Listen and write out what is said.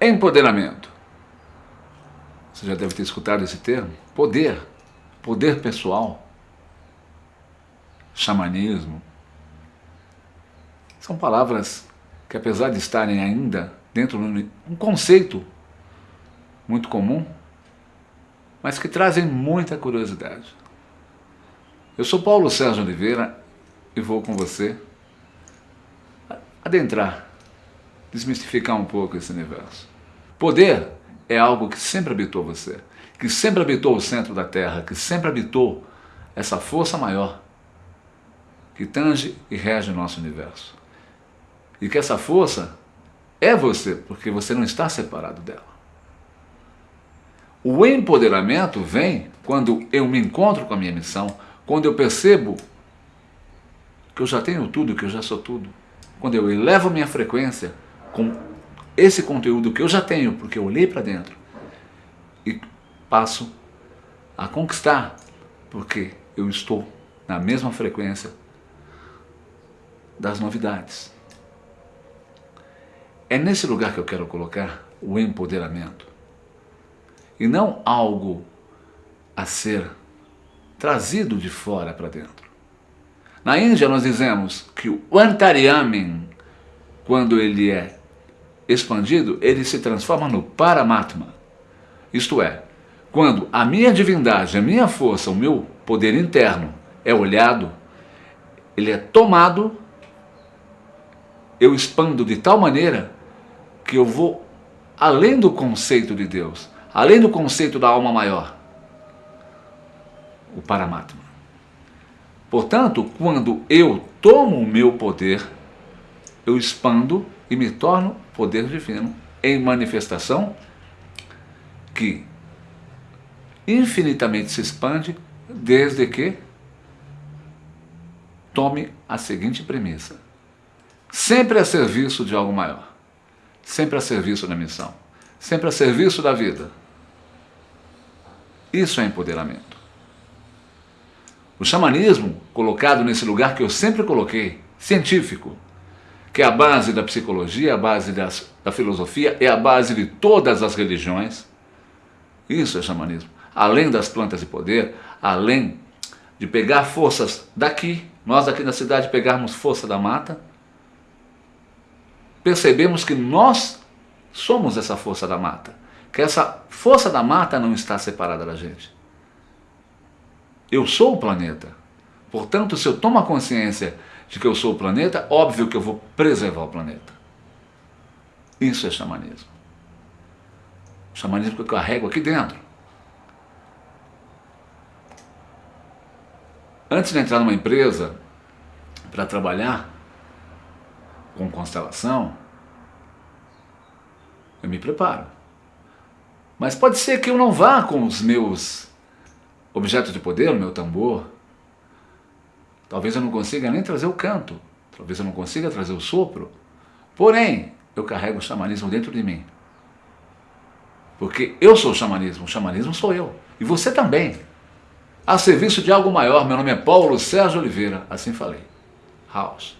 Empoderamento. Você já deve ter escutado esse termo. Poder. Poder pessoal. Xamanismo. São palavras que apesar de estarem ainda dentro de um conceito muito comum, mas que trazem muita curiosidade. Eu sou Paulo Sérgio Oliveira e vou com você adentrar, desmistificar um pouco esse universo. Poder é algo que sempre habitou você, que sempre habitou o centro da Terra, que sempre habitou essa força maior que tange e rege o nosso universo. E que essa força é você, porque você não está separado dela. O empoderamento vem quando eu me encontro com a minha missão, quando eu percebo que eu já tenho tudo, que eu já sou tudo. Quando eu elevo minha frequência com esse conteúdo que eu já tenho, porque eu olhei para dentro e passo a conquistar, porque eu estou na mesma frequência das novidades. É nesse lugar que eu quero colocar o empoderamento. E não algo a ser trazido de fora para dentro. Na Índia nós dizemos que o Antaryamin, quando ele é expandido, ele se transforma no Paramatma. Isto é, quando a minha divindade, a minha força, o meu poder interno é olhado, ele é tomado, eu expando de tal maneira que eu vou além do conceito de Deus, além do conceito da alma maior, o Paramatma. Portanto, quando eu tomo o meu poder, eu expando e me torno poder divino em manifestação que infinitamente se expande desde que tome a seguinte premissa. Sempre a serviço de algo maior sempre a serviço da missão, sempre a serviço da vida. Isso é empoderamento. O xamanismo, colocado nesse lugar que eu sempre coloquei, científico, que é a base da psicologia, a base das, da filosofia, é a base de todas as religiões. Isso é xamanismo. Além das plantas de poder, além de pegar forças daqui, nós aqui na cidade pegarmos força da mata, percebemos que nós somos essa força da mata. Que essa força da mata não está separada da gente. Eu sou o planeta. Portanto, se eu tomo a consciência de que eu sou o planeta, óbvio que eu vou preservar o planeta. Isso é xamanismo. O xamanismo que eu carrego aqui dentro. Antes de entrar numa empresa para trabalhar, com constelação, eu me preparo. Mas pode ser que eu não vá com os meus objetos de poder, o meu tambor. Talvez eu não consiga nem trazer o canto. Talvez eu não consiga trazer o sopro. Porém, eu carrego o xamanismo dentro de mim. Porque eu sou o xamanismo, o xamanismo sou eu. E você também. A serviço de algo maior, meu nome é Paulo Sérgio Oliveira, assim falei. House.